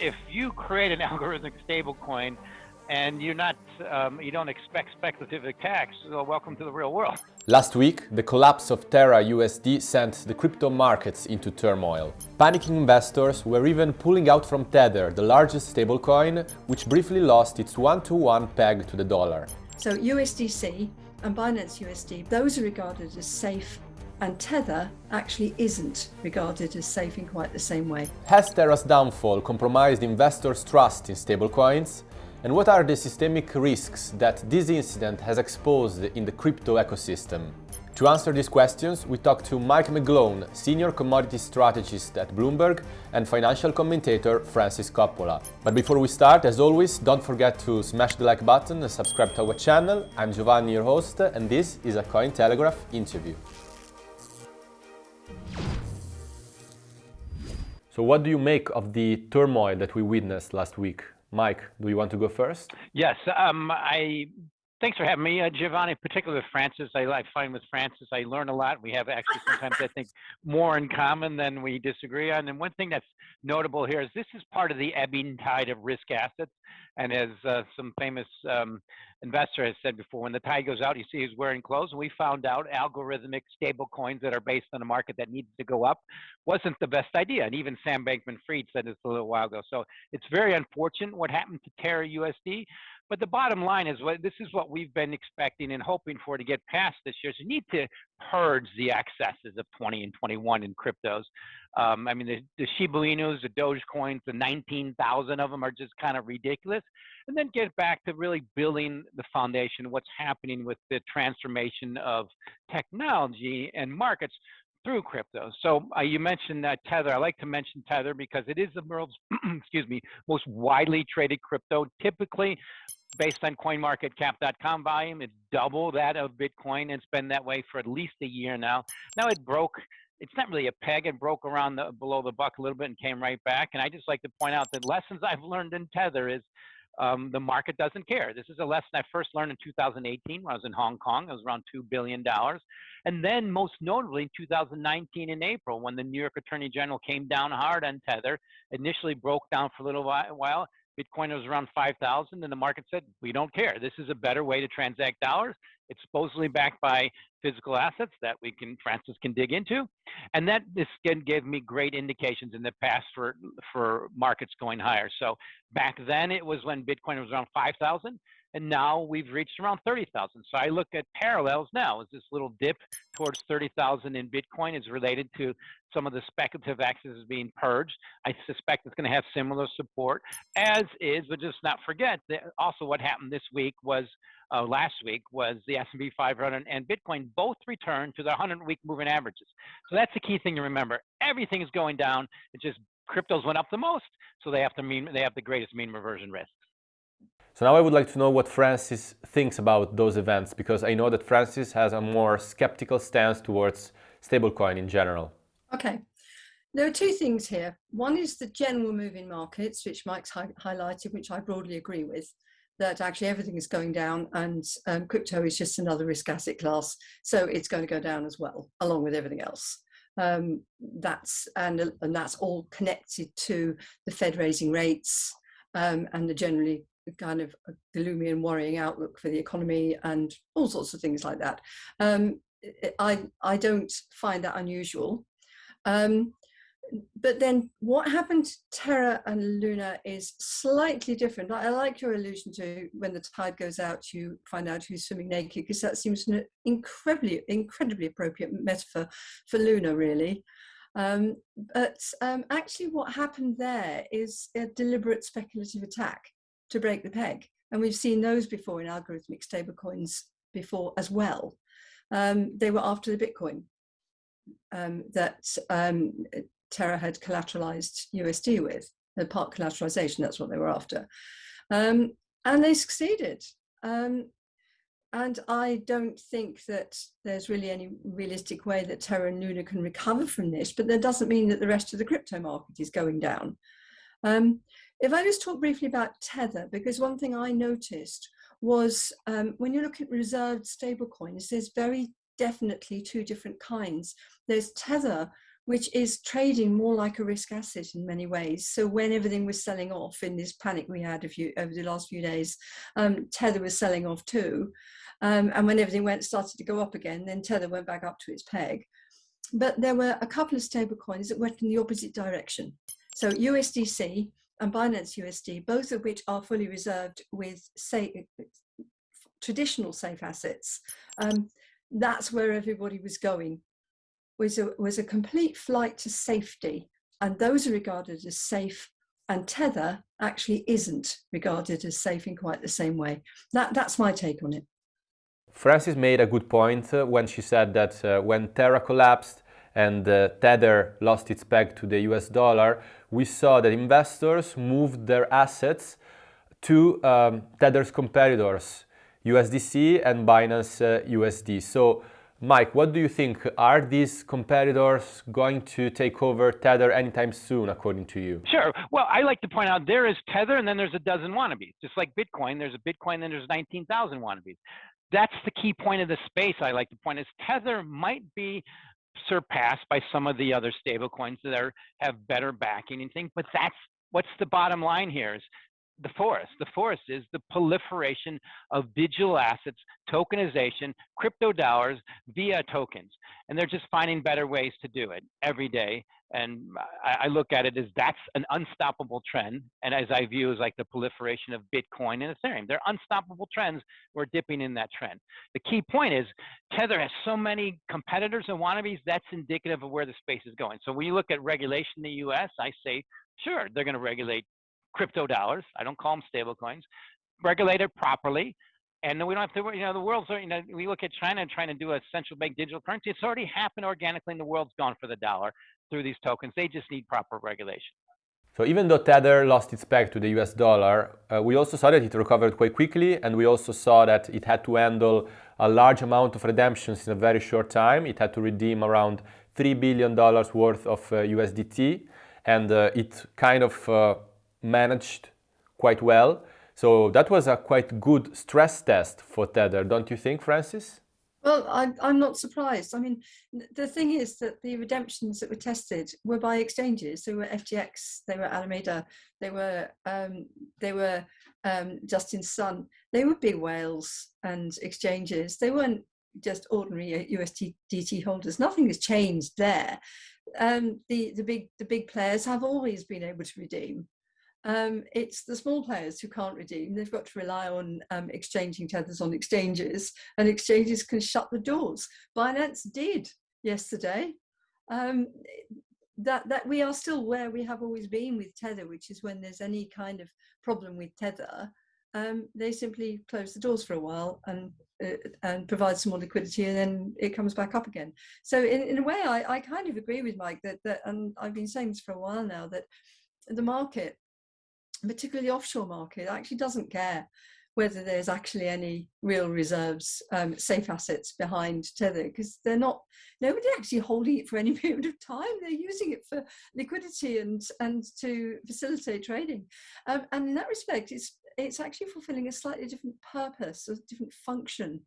if you create an algorithmic stablecoin and you're not, um, you don't expect speculative attacks, well, welcome to the real world. Last week, the collapse of Terra USD sent the crypto markets into turmoil. Panicking investors were even pulling out from Tether, the largest stablecoin, which briefly lost its one-to-one -one peg to the dollar. So USDC and Binance USD, those are regarded as safe and Tether actually isn't regarded as safe in quite the same way. Has Terra's downfall compromised investors' trust in stablecoins? And what are the systemic risks that this incident has exposed in the crypto ecosystem? To answer these questions, we talked to Mike McGlone, Senior Commodity Strategist at Bloomberg and financial commentator Frances Coppola. But before we start, as always, don't forget to smash the like button and subscribe to our channel. I'm Giovanni, your host, and this is a Cointelegraph interview. So what do you make of the turmoil that we witnessed last week? Mike, do you want to go first? Yes, um, I. Thanks for having me, uh, Giovanni. Particularly with Frances, I, I find with Frances I learn a lot. We have actually sometimes I think more in common than we disagree on. And one thing that's notable here is this is part of the ebbing tide of risk assets. And as uh, some famous um, investor has said before, when the tide goes out, you see who's wearing clothes. And we found out algorithmic stable coins that are based on a market that needs to go up wasn't the best idea. And even Sam Bankman Fried said this a little while ago. So it's very unfortunate what happened to Terra USD. But the bottom line is what this is what we've been expecting and hoping for to get past this year. So you need to purge the excesses of 20 and 21 in cryptos. Um, I mean, the, the Shiba Inus, the Dogecoins, the 19,000 of them are just kind of ridiculous. And then get back to really building the foundation, what's happening with the transformation of technology and markets through crypto. So uh, you mentioned uh, Tether. I like to mention Tether because it is the world's, excuse me, most widely traded crypto. Typically, based on CoinMarketCap.com volume, it's double that of Bitcoin. And it's been that way for at least a year now. Now it broke. It's not really a peg. It broke around the, below the buck a little bit and came right back. And I just like to point out that lessons I've learned in Tether is um, the market doesn't care. This is a lesson I first learned in 2018 when I was in Hong Kong. It was around $2 billion. And then most notably in 2019 in April when the New York Attorney General came down hard on Tether, initially broke down for a little while. Bitcoin was around 5,000 and the market said, we don't care. This is a better way to transact dollars. It's supposedly backed by physical assets that we can, Frances can dig into. And that this gave me great indications in the past for, for markets going higher. So back then it was when Bitcoin was around 5,000 and now we've reached around 30,000. So I look at parallels now as this little dip towards 30,000 in Bitcoin is related to some of the speculative access being purged. I suspect it's going to have similar support, as is, but just not forget that also what happened this week was uh, last week was the S&P 500 and Bitcoin both returned to their 100-week moving averages. So that's the key thing to remember. Everything is going down. It's just cryptos went up the most, so they have to mean they have the greatest mean reversion risk. So now I would like to know what Frances thinks about those events because I know that Frances has a more skeptical stance towards stablecoin in general. Okay. There are two things here. One is the general move in markets, which Mike's hi highlighted, which I broadly agree with that actually everything is going down and um, crypto is just another risk asset class. So it's going to go down as well, along with everything else. Um, that's and, and that's all connected to the Fed raising rates um, and the generally kind of gloomy and worrying outlook for the economy and all sorts of things like that. Um, I, I don't find that unusual. Um, but then what happened to Terra and Luna is slightly different. I like your allusion to when the tide goes out, you find out who's swimming naked, because that seems an incredibly, incredibly appropriate metaphor for Luna, really. Um, but um, actually what happened there is a deliberate speculative attack to break the peg. And we've seen those before in algorithmic stablecoins before as well. Um, they were after the Bitcoin um, that um, Terra had collateralized USD with, the part collateralization, that's what they were after. Um, and they succeeded. Um, and I don't think that there's really any realistic way that Terra and Luna can recover from this, but that doesn't mean that the rest of the crypto market is going down. Um, if I just talk briefly about Tether, because one thing I noticed was um, when you look at reserved stablecoins, there's very definitely two different kinds. There's Tether, which is trading more like a risk asset in many ways. So when everything was selling off in this panic we had few, over the last few days, um, Tether was selling off too. Um, and when everything went started to go up again, then Tether went back up to its peg. But there were a couple of stable coins that went in the opposite direction. So USDC and Binance USD, both of which are fully reserved with say, traditional safe assets. Um, that's where everybody was going, was a, was a complete flight to safety. And those are regarded as safe and Tether actually isn't regarded as safe in quite the same way. That, that's my take on it. Frances made a good point uh, when she said that uh, when Terra collapsed and uh, Tether lost its peg to the US dollar, we saw that investors moved their assets to um, Tether's competitors, USDC and Binance USD. Uh, so, Mike, what do you think? Are these competitors going to take over Tether anytime soon, according to you? Sure. Well, I like to point out there is Tether and then there's a dozen wannabes. Just like Bitcoin, there's a Bitcoin, then there's 19,000 wannabes that's the key point of the space I like to point is Tether might be surpassed by some of the other stable coins that are have better backing and things, but that's what's the bottom line here is the forest. The forest is the proliferation of digital assets, tokenization, crypto dollars via tokens. And they're just finding better ways to do it every day and I, I, look at it as that's an unstoppable trend. And as I view as like the proliferation of Bitcoin and Ethereum, they're unstoppable trends. We're dipping in that trend. The key point is Tether has so many competitors and wannabes. That's indicative of where the space is going. So when you look at regulation in the U.S., I say sure they're going to regulate crypto dollars. I don't call them stable coins. Regulate it properly. And then we don't have to, you know, the world's, you know, we look at China trying to do a central bank digital currency. It's already happened organically and the world's gone for the dollar through these tokens. They just need proper regulation. So even though Tether lost its peg to the US dollar, uh, we also saw that it recovered quite quickly and we also saw that it had to handle a large amount of redemptions in a very short time. It had to redeem around $3 billion worth of uh, USDT and uh, it kind of uh, managed quite well. So that was a quite good stress test for Tether, don't you think, Frances? Well, I, I'm not surprised. I mean, the thing is that the redemptions that were tested were by exchanges. They were FTX, they were Alameda, they were um, they were um, Justin Sun. They were big whales and exchanges. They weren't just ordinary USDT holders. Nothing has changed there. Um, the the big the big players have always been able to redeem um, it's the small players who can't redeem. They've got to rely on um, exchanging tethers on exchanges, and exchanges can shut the doors. Binance did yesterday. Um, that that we are still where we have always been with tether, which is when there's any kind of problem with tether, um, they simply close the doors for a while and uh, and provide some more liquidity, and then it comes back up again. So in, in a way, I, I kind of agree with Mike that that, and I've been saying this for a while now that the market particularly the offshore market, actually doesn't care whether there's actually any real reserves, um, safe assets behind Tether, because they're not, nobody actually holding it for any period of time. They're using it for liquidity and, and to facilitate trading. Um, and in that respect, it's, it's actually fulfilling a slightly different purpose, a different function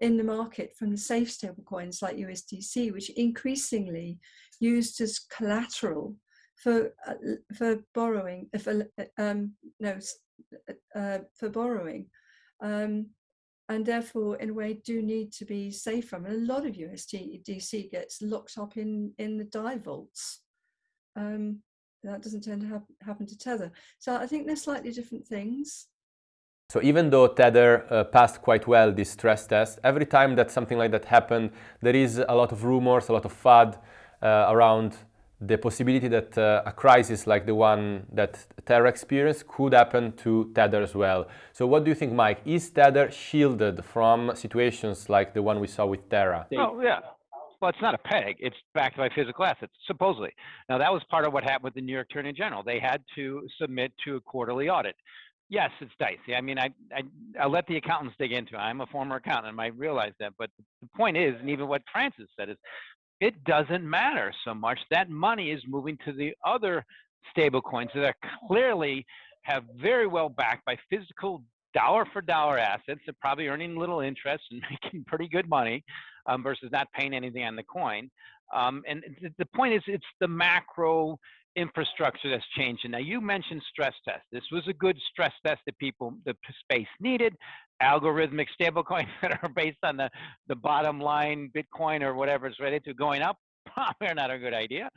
in the market from the safe stablecoins like USDC, which increasingly used as collateral for uh, for borrowing for um, no uh, for borrowing um, and therefore in a way do need to be safe I mean, a lot of USDC gets locked up in in the Dai vaults. Um, that doesn't tend to ha happen to Tether. So I think they're slightly different things. So even though Tether uh, passed quite well this stress test, every time that something like that happened, there is a lot of rumors, a lot of uh, around the possibility that uh, a crisis like the one that Terra experienced could happen to Tether as well. So what do you think, Mike? Is Tether shielded from situations like the one we saw with Terra? Oh, yeah. Well, it's not a peg. It's backed by physical assets, supposedly. Now, that was part of what happened with the New York Attorney General. They had to submit to a quarterly audit. Yes, it's dicey. I mean, I, I, I let the accountants dig into it. I'm a former accountant. I might realize that. But the point is, and even what Frances said is, it doesn't matter so much. That money is moving to the other stable coins that are clearly have very well backed by physical dollar for dollar assets. They're probably earning little interest and making pretty good money um, versus not paying anything on the coin. Um, and the point is, it's the macro infrastructure that's changing. Now, you mentioned stress test. This was a good stress test that people, the space needed. Algorithmic stablecoins that are based on the, the bottom line Bitcoin or whatever is ready to going up, probably not a good idea.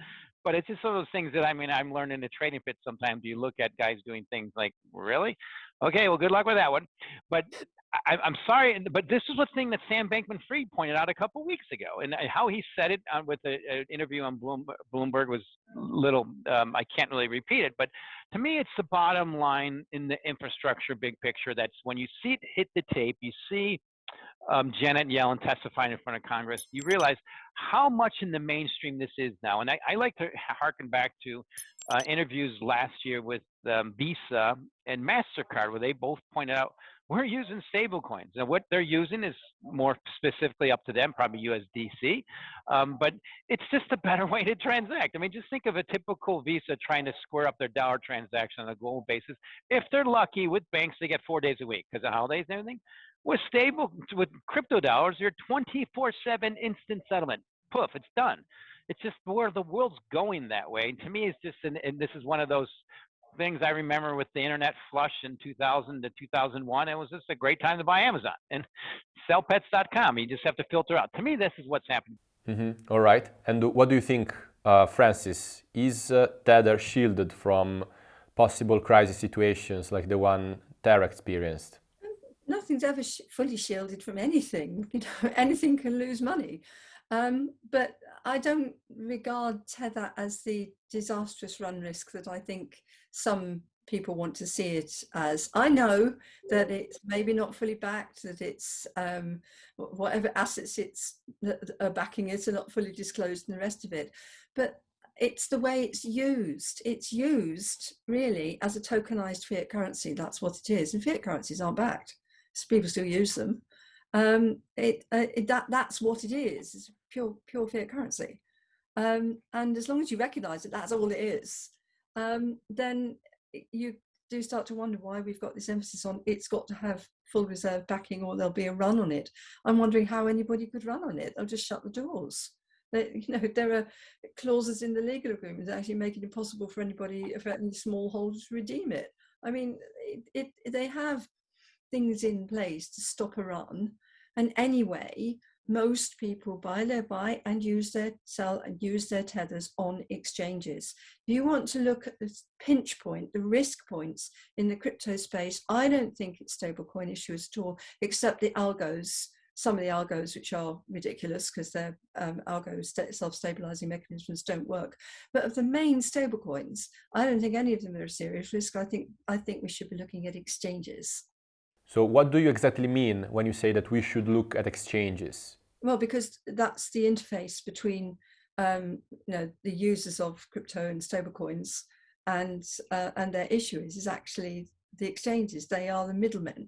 But it's just one of those things that I mean, I'm learning the trading pit sometimes. You look at guys doing things like, really? Okay, well, good luck with that one. But I, am sorry, but this is the thing that Sam Bankman-Fried pointed out a couple weeks ago, and how he said it on, with an interview on Bloomberg was little. Um, I can't really repeat it, but to me, it's the bottom line in the infrastructure big picture. That's when you see it hit the tape, you see um, Janet Yellen testifying in front of Congress, you realize how much in the mainstream this is now. And I, I like to harken back to uh, interviews last year with um, Visa and MasterCard, where they both pointed out we're using stable coins. Now, what they're using is more specifically up to them, probably USDC, um, but it's just a better way to transact. I mean, just think of a typical Visa trying to square up their dollar transaction on a global basis. If they're lucky with banks, they get four days a week because of holidays and everything. With stable, with crypto dollars, you're 24 7 instant settlement. Poof, it's done. It's just where the world's going that way. And to me, it's just, an, and this is one of those things I remember with the internet flush in 2000 to 2001. It was just a great time to buy Amazon and sellpets.com. You just have to filter out. To me, this is what's happening. Mm-hmm. All right. And what do you think, uh, Frances? Is uh, Tether shielded from possible crisis situations like the one Terra experienced? Nothing's ever sh- fully shielded from anything. You know, anything can lose money. Um, but I don't regard Tether as the disastrous run risk that I think some people want to see it as. I know that it's maybe not fully backed, that it's um, whatever assets it's are backing it are not fully disclosed and the rest of it. But it's the way it's used. It's used really as a tokenized fiat currency. That's what it is. And fiat currencies aren't backed. So people still use them um, it, uh, it, that that's what it is. It's pure pure fiat currency, um, and as long as you recognise that that's all it is, um, then you do start to wonder why we've got this emphasis on it's got to have full reserve backing or there'll be a run on it. I'm wondering how anybody could run on it. They'll just shut the doors. They, you know, there are clauses in the legal agreement that actually make it impossible for anybody, for any small holder to redeem it. I mean, it, it, they have things in place to stop a run, and anyway, most people buy their buy and use their sell and use their tethers on exchanges. If you want to look at the pinch point, the risk points in the crypto space, I don't think it's stablecoin issues at all, except the algos, some of the algos which are ridiculous because their um, algo self-stabilizing mechanisms don't work. But of the main stablecoins, I don't think any of them are a serious risk. I think I think we should be looking at exchanges. So what do you exactly mean when you say that we should look at exchanges? Well, because that's the interface between um, you know the users of crypto and stablecoins and uh, and their issuers is actually the exchanges. They are the middlemen.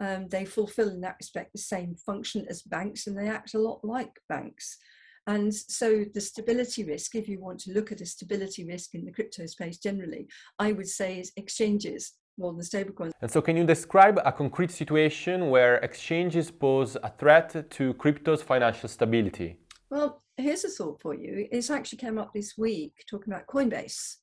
Um, they fulfill in that respect the same function as banks, and they act a lot like banks. And so the stability risk, if you want to look at a stability risk in the crypto space generally, I would say is exchanges well, the stablecoins. And so can you describe a concrete situation where exchanges pose a threat to crypto's financial stability? Well, here's a thought for you. It's actually came up this week talking about Coinbase.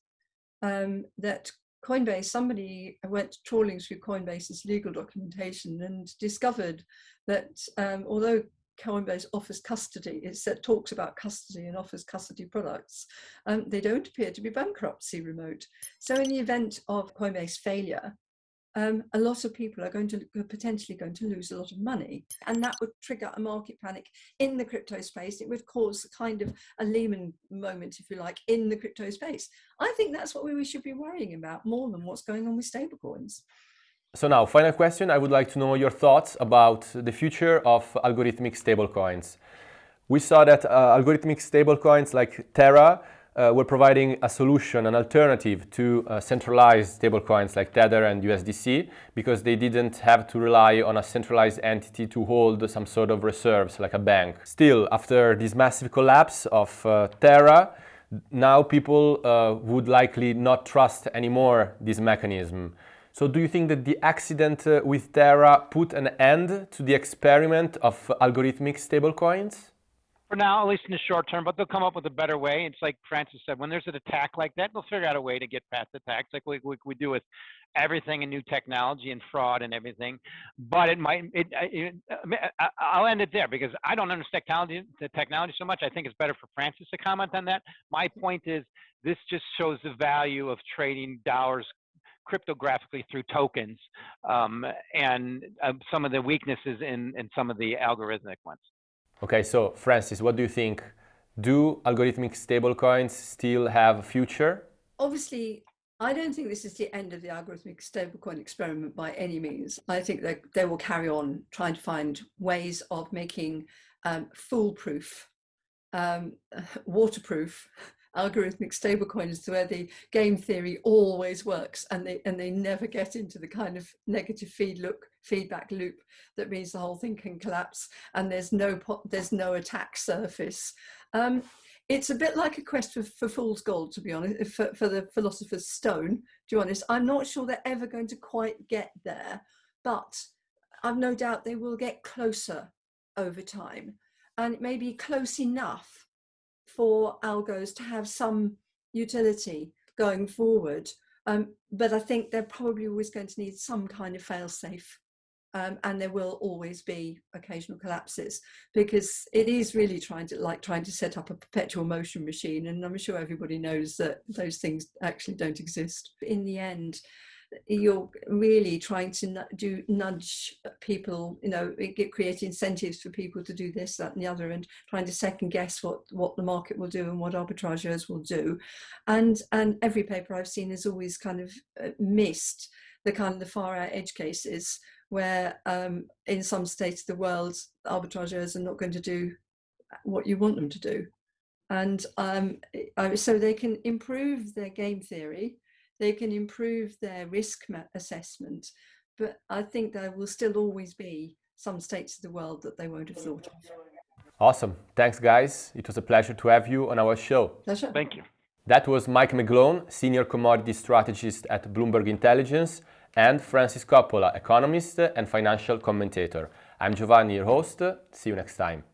Um, that Coinbase, somebody went trawling through Coinbase's legal documentation and discovered that um, although Coinbase offers custody, it talks about custody and offers custody products, um, they don't appear to be bankruptcy remote. So in the event of Coinbase failure, um, a lot of people are going to potentially going to lose a lot of money, and that would trigger a market panic in the crypto space. It would cause kind of a Lehman moment, if you like, in the crypto space. I think that's what we should be worrying about more than what's going on with stablecoins. So now, final question, I would like to know your thoughts about the future of algorithmic stablecoins. We saw that uh, algorithmic stablecoins like Terra uh, were providing a solution, an alternative to uh, centralized stablecoins like Tether and USDC because they didn't have to rely on a centralized entity to hold some sort of reserves like a bank. Still, after this massive collapse of uh, Terra, now people uh, would likely not trust anymore this mechanism. So do you think that the accident uh, with Terra put an end to the experiment of algorithmic stablecoins? For now, at least in the short term, but they'll come up with a better way. It's like Frances said, when there's an attack like that, they'll figure out a way to get past attacks, like we, we, we do with everything and new technology and fraud and everything. But it might, it, it, I'll end it there because I don't understand technology, the technology so much. I think it's better for Frances to comment on that. My point is, this just shows the value of trading dollars cryptographically through tokens um, and uh, some of the weaknesses in, in some of the algorithmic ones. Okay, so Frances, what do you think? Do algorithmic stablecoins still have a future? Obviously, I don't think this is the end of the algorithmic stablecoin experiment by any means. I think that they will carry on trying to find ways of making um, foolproof, um, waterproof algorithmic stablecoins where the game theory always works and they and they never get into the kind of negative feed look feedback loop that means the whole thing can collapse and there's no there's no attack surface. Um, it's a bit like a quest for, for fool's gold to be honest for, for the philosopher's stone to be honest. I'm not sure they're ever going to quite get there but i've no doubt they will get closer over time and it may be close enough for algos to have some utility going forward. Um, but I think they're probably always going to need some kind of fail-safe um, and there will always be occasional collapses because it is really trying to like trying to set up a perpetual motion machine and I'm sure everybody knows that those things actually don't exist. In the end, you're really trying to do nudge people, you know, get, create incentives for people to do this, that, and the other, and trying to second guess what what the market will do and what arbitrageurs will do, and and every paper I've seen has always kind of uh, missed the kind of the far out edge cases where um, in some states of the world arbitrageurs are not going to do what you want them to do. And um, so they can improve their game theory they can improve their risk assessment, but I think there will still always be some states of the world that they won't have thought of. Awesome. Thanks, guys. It was a pleasure to have you on our show. Pleasure. Thank you. That was Mike McGlone, Senior Commodity Strategist at Bloomberg Intelligence, and Frances Coppola, economist and financial commentator. I'm Giovanni, your host. See you next time.